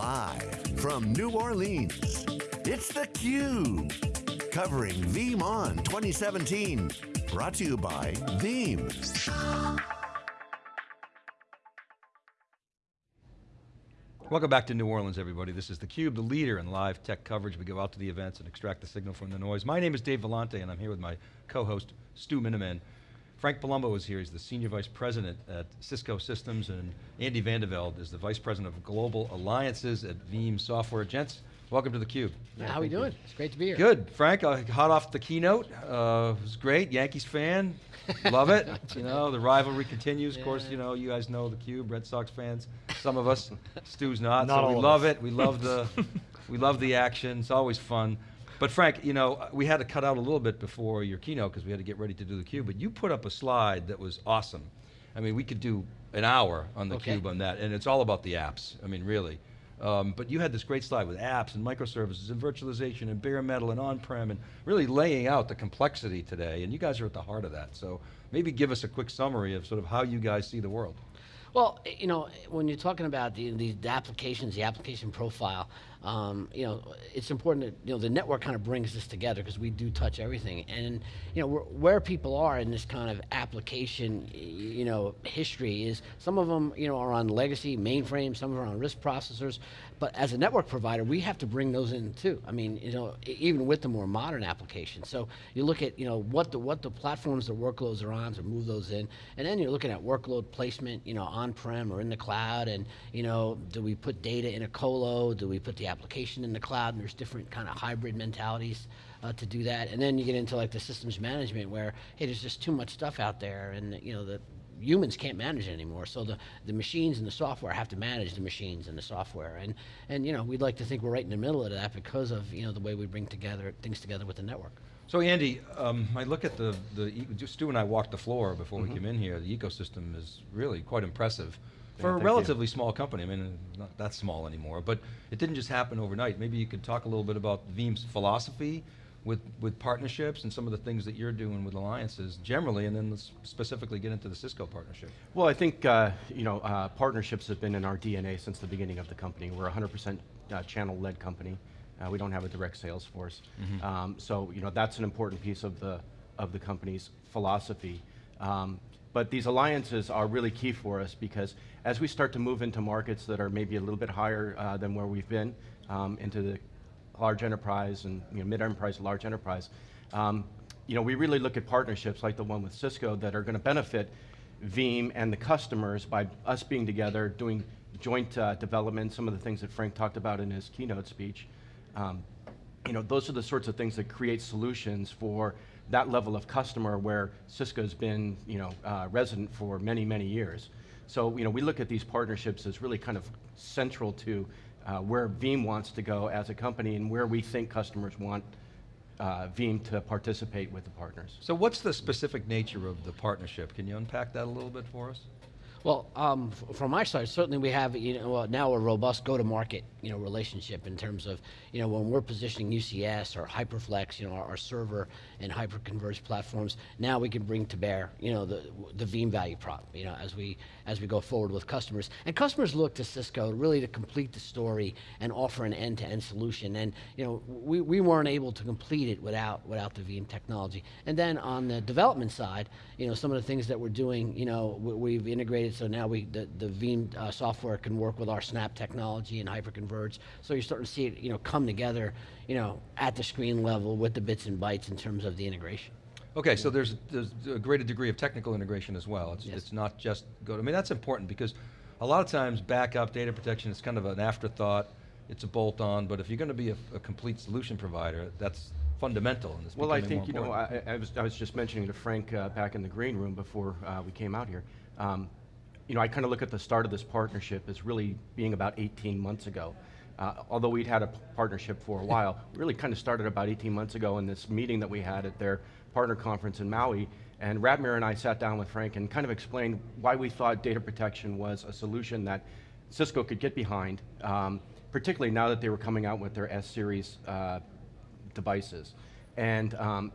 Live from New Orleans, it's theCUBE. Covering VeeamON 2017. Brought to you by Veeam. Welcome back to New Orleans, everybody. This is theCUBE, the leader in live tech coverage. We go out to the events and extract the signal from the noise. My name is Dave Vellante, and I'm here with my co-host, Stu Miniman. Frank Palumbo is here, he's the Senior Vice President at Cisco Systems, and Andy Vandeveld is the Vice President of Global Alliances at Veeam Software. Gents, welcome to theCUBE. Yeah, How are we doing? You. It's great to be here. Good, Frank, uh, hot off the keynote, uh, it was great, Yankees fan, love it. you know, the rivalry continues, yeah. of course, you know, you guys know theCUBE, Red Sox fans, some of us, Stu's not, not so we love us. it, we love the, we love the action, it's always fun. But Frank, you know, we had to cut out a little bit before your keynote because we had to get ready to do the cube, but you put up a slide that was awesome. I mean, we could do an hour on the okay. cube on that, and it's all about the apps, I mean, really. Um, but you had this great slide with apps and microservices and virtualization and bare metal and on-prem and really laying out the complexity today, and you guys are at the heart of that. So maybe give us a quick summary of sort of how you guys see the world. Well, you know, when you're talking about the, the, the applications, the application profile, um, you know, it's important that, you know, the network kind of brings this together because we do touch everything. And, you know, where people are in this kind of application, you know, history is some of them, you know, are on legacy mainframes, some are on RISC processors, but as a network provider, we have to bring those in too. I mean, you know, even with the more modern applications. So you look at, you know, what the, what the platforms the workloads are on to move those in, and then you're looking at workload placement, you know, on-prem or in the cloud, and, you know, do we put data in a colo, do we put the application in the cloud, and there's different kind of hybrid mentalities uh, to do that. And then you get into like the systems management where, hey, there's just too much stuff out there, and, you know, the, humans can't manage it anymore. So the, the machines and the software have to manage the machines and the software. And, and you know, we'd like to think we're right in the middle of that because of you know, the way we bring together things together with the network. So Andy, um, I look at the, the, Stu and I walked the floor before mm -hmm. we mm-hmm. came in here. The ecosystem is really quite impressive. For yeah, a relatively you. small company, I mean, not that small anymore, but it didn't just happen overnight. Maybe you could talk a little bit about Veeam's philosophy with, with partnerships and some of the things that you're doing with alliances generally, and then let's specifically get into the Cisco partnership. Well, I think uh, you know uh, partnerships have been in our DNA since the beginning of the company. We're a 100% uh, channel-led company. Uh, we don't have a direct sales force. Mm -hmm. um, so you know that's an important piece of the, of the company's philosophy. Um, but these alliances are really key for us because as we start to move into markets that are maybe a little bit higher uh, than where we've been, um, into the large enterprise and you know, mid-enterprise, large enterprise. Um, you know, we really look at partnerships like the one with Cisco that are going to benefit Veeam and the customers by us being together, doing joint uh, development, some of the things that Frank talked about in his keynote speech. Um, you know, those are the sorts of things that create solutions for that level of customer where Cisco's been, you know, uh, resident for many, many years. So, you know, we look at these partnerships as really kind of central to uh, where Veeam wants to go as a company and where we think customers want uh, Veeam to participate with the partners. So what's the specific nature of the partnership? Can you unpack that a little bit for us? Well, um, from our side, certainly we have you know now a robust go-to-market you know relationship in terms of you know when we're positioning UCS or HyperFlex, you know our, our server and hyper-converged platforms. Now we can bring to bear you know the the Veeam value prop you know as we as we go forward with customers. And customers look to Cisco really to complete the story and offer an end-to-end -end solution. And you know we we weren't able to complete it without without the Veeam technology. And then on the development side, you know some of the things that we're doing, you know we've integrated so now we, the, the Veeam uh, software can work with our Snap technology and hyperconverge. So you're starting to see it, you know, come together, you know, at the screen level with the bits and bytes in terms of the integration. Okay, so there's, there's a greater degree of technical integration as well. It's, yes. it's not just go, I mean, that's important because a lot of times backup, data protection is kind of an afterthought, it's a bolt on, but if you're going to be a, a complete solution provider, that's fundamental and Well, I think, you know, I, I, was, I was just mentioning to Frank uh, back in the green room before uh, we came out here, um, you know, I kind of look at the start of this partnership as really being about 18 months ago. Uh, although we'd had a partnership for a while, really kind of started about 18 months ago in this meeting that we had at their partner conference in Maui, and Ratmir and I sat down with Frank and kind of explained why we thought data protection was a solution that Cisco could get behind, um, particularly now that they were coming out with their S-Series uh, devices. And um,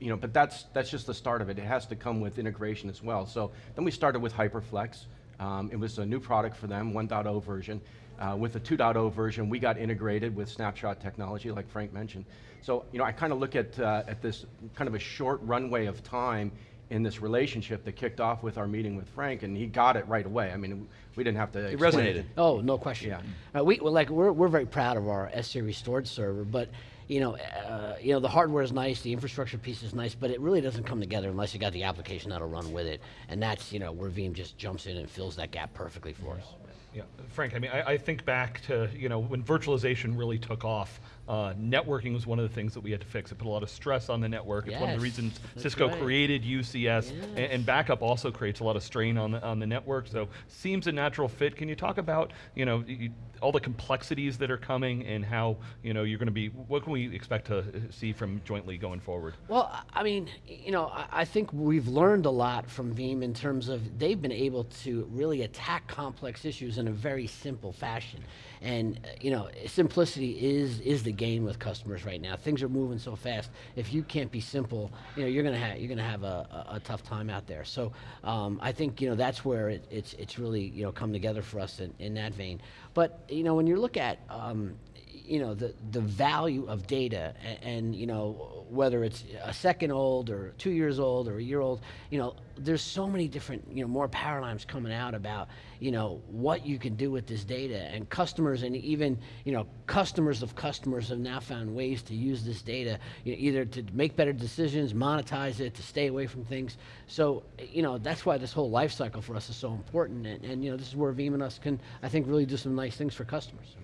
you know, but that's, that's just the start of it. It has to come with integration as well. So then we started with HyperFlex. Um, it was a new product for them, 1.0 version. Uh, with the 2.0 version, we got integrated with snapshot technology, like Frank mentioned. So, you know, I kind of look at, uh, at this kind of a short runway of time in this relationship that kicked off with our meeting with Frank, and he got it right away. I mean, we didn't have to. It explain resonated. Oh, no question. Yeah. Uh, we well, like we're we're very proud of our S series storage server, but you know, uh, you know the hardware is nice, the infrastructure piece is nice, but it really doesn't come together unless you got the application that'll run with it, and that's you know where Veeam just jumps in and fills that gap perfectly for us. Yeah, Frank, I mean, I, I think back to, you know, when virtualization really took off, uh, networking was one of the things that we had to fix. It put a lot of stress on the network. It's one of the reasons Cisco right. created UCS, a- and, backup also creates a lot of strain on the, on the network, so seems a natural fit. Can you talk about, you know, y- y- all the complexities that are coming and how, you know, you're going to be, what can we expect to uh, see from jointly going forward? Well, I- I mean, you know, I, I think we've learned a lot from Veeam in terms of they've been able to really attack complex issues in a very simple fashion. And uh, you know, simplicity is is the game with customers right now. Things are moving so fast. If you can't be simple, you know, you're gonna have you're gonna have a, a, a tough time out there. So um, I think you know that's where it, it's it's really you know come together for us in, in that vein. But you know, when you look at um, you know the the value of data and, and you know whether it's a second old or two years old or a year old you know there's so many different you know more paradigms coming out about you know what you can do with this data. And customers and even you know customers of customers have now found ways to use this data you know, either to make better decisions monetize it to stay away from things. So you know that's why this whole life cycle for us is so important. And, and you know this is where Veeam and us can I think really do some nice things for customers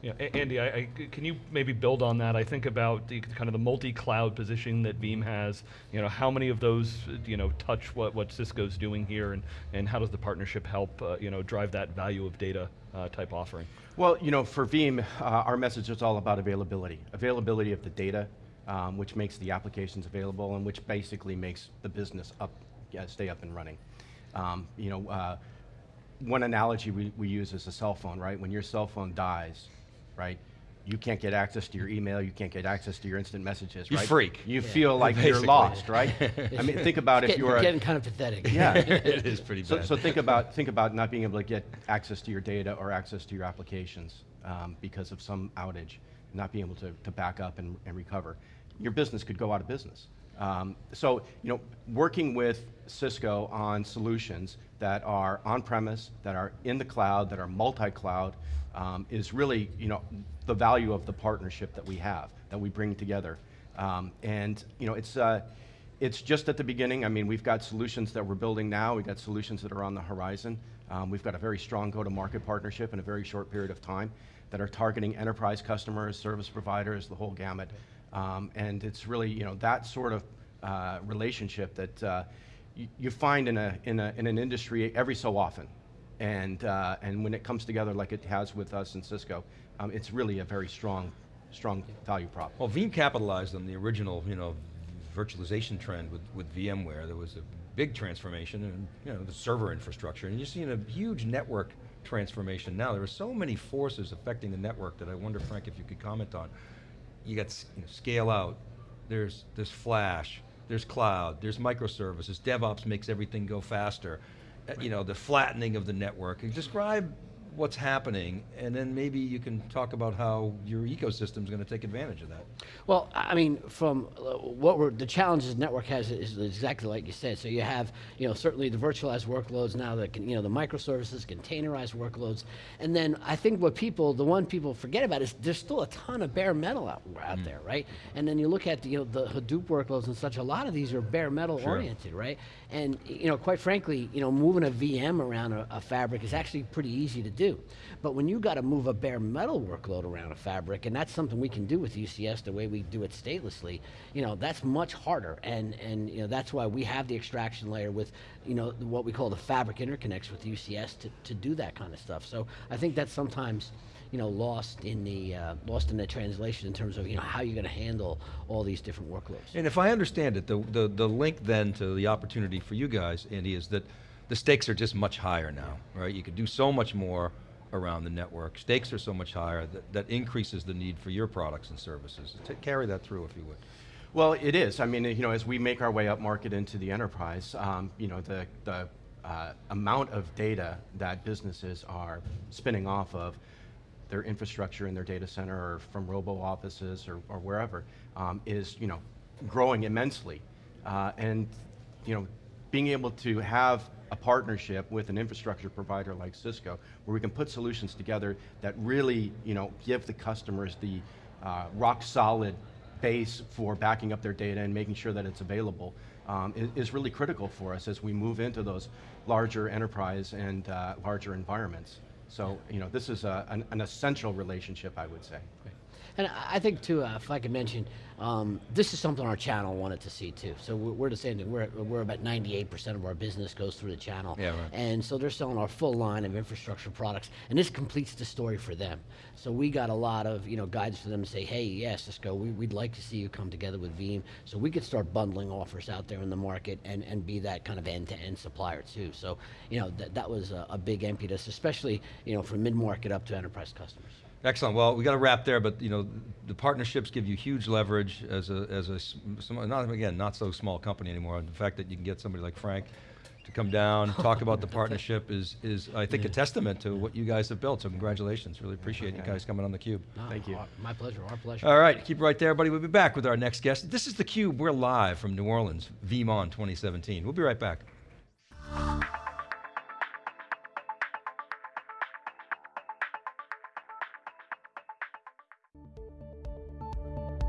Yeah, A- Andy, I, I, can you maybe build on that? I think about the kind of the multi-cloud position that Veeam has. You know, how many of those, you know, touch what, what Cisco's doing here, and, and how does the partnership help, uh, you know, drive that value of data uh, type offering? Well, you know, for Veeam, uh, our message is all about availability. Availability of the data, um, which makes the applications available and which basically makes the business up, yeah, stay up and running. Um, you know, uh, one analogy we, we use is a cell phone, right? When your cell phone dies, right? You can't get access to your email, you can't get access to your instant messages, You right? freak. You feel like you're lost, right? I mean, think about if you're- getting kind of pathetic yeah, it is pretty so, bad. so think about think about not being able to get access to your data or access to your applications um, because of some outage, not being able to, to back up and, and recover. Your business could go out of business. Um, so you know, working with Cisco on solutions that are on-premise, that are in the cloud, that are multi-cloud, um, is really you know the value of the partnership that we have, that we bring together. Um, and you know, it's uh, it's just at the beginning. I mean, we've got solutions that we're building now. We've got solutions that are on the horizon. Um, we've got a very strong go-to-market partnership in a very short period of time that are targeting enterprise customers, service providers, the whole gamut. Um, and it's really, you know, that sort of uh, relationship that uh, you, find in, a, in, a, in an industry every so often. And, uh, and when it comes together like it has with us and Cisco, um, it's really a very strong, strong value prop. Well, Veeam capitalized on the original, you know, virtualization trend with, with VMware. There was a big transformation in, you know, the server infrastructure, and you're seeing a huge network transformation now. There are so many forces affecting the network that I wonder, Frank, if you could comment on. You got you know, scale out, there's, there's flash, there's cloud, there's microservices, DevOps makes everything go faster. Uh, You know, the flattening of the network. Describe what's happening, and then maybe you can talk about how your ecosystem's going to take advantage of that. Well, I mean, from uh, what we're, the challenges network has is exactly like you said. So you have, you know, certainly the virtualized workloads now that can, you know, the microservices, containerized workloads. And then I think what people, the one people forget about is there's still a ton of bare metal out, out there, right? And then you look at, the, you know, the Hadoop workloads and such, a lot of these are bare metal oriented, right? And, you know, quite frankly, you know, moving a VM around a, a fabric is actually pretty easy to do. But when you got to move a bare metal workload around a fabric, and that's something we can do with UCS the way we do it statelessly, you know, that's much harder. And, and you know, that's why we have the abstraction layer with, you know, what we call the fabric interconnects with UCS to, to do that kind of stuff. So I think that's sometimes, you know, lost in the uh, lost in the translation in terms of you know how you're going to handle all these different workloads. And if I understand it, the, the, the link then to the opportunity for you guys, Andy, is that the stakes are just much higher now, right? You could do so much more around the network. Stakes are so much higher that, that increases the need for your products and services. Ta carry that through if you would. Well, it is. I mean, you know, as we make our way up market into the enterprise, um, you know, the, the uh, amount of data that businesses are spinning off of their infrastructure in their data center or from robo offices or, or wherever um, is you know growing immensely, uh, and you know being able to have a partnership with an infrastructure provider like Cisco, where we can put solutions together that really you know give the customers the uh, rock solid base for backing up their data and making sure that it's available um, is, really critical for us as we move into those larger enterprise and uh, larger environments. So, you know, this is a, an, an essential relationship, I would say. And I think too, uh, if I could mention, um, this is something our channel wanted to see too. So we're, we're the same thing. We're, we're about 98% of our business goes through the channel. Yeah, right. And so they're selling our full line of infrastructure products, and this completes the story for them. So we got a lot of you know guides for them to say, hey, yeah, Cisco, we, we'd like to see you come together with Veeam, so we could start bundling offers out there in the market and, and be that kind of end-to-end supplier too. So you know that that was a, a big impetus, especially you know from mid-market up to enterprise customers. Excellent. Well, we got to wrap there, but you know, the partnerships give you huge leverage as a as a s- some, not again not so small company anymore. The fact that you can get somebody like Frank to come down, talk about the partnership is is I think a testament to what you guys have built. So congratulations. Really appreciate you guys coming on the Cube. No, Thank you. our- My pleasure. Our pleasure. All right, keep it right there, buddy. We'll be back with our next guest. This is the Cube. We're live from New Orleans, VeeamON 2017. We'll be right back.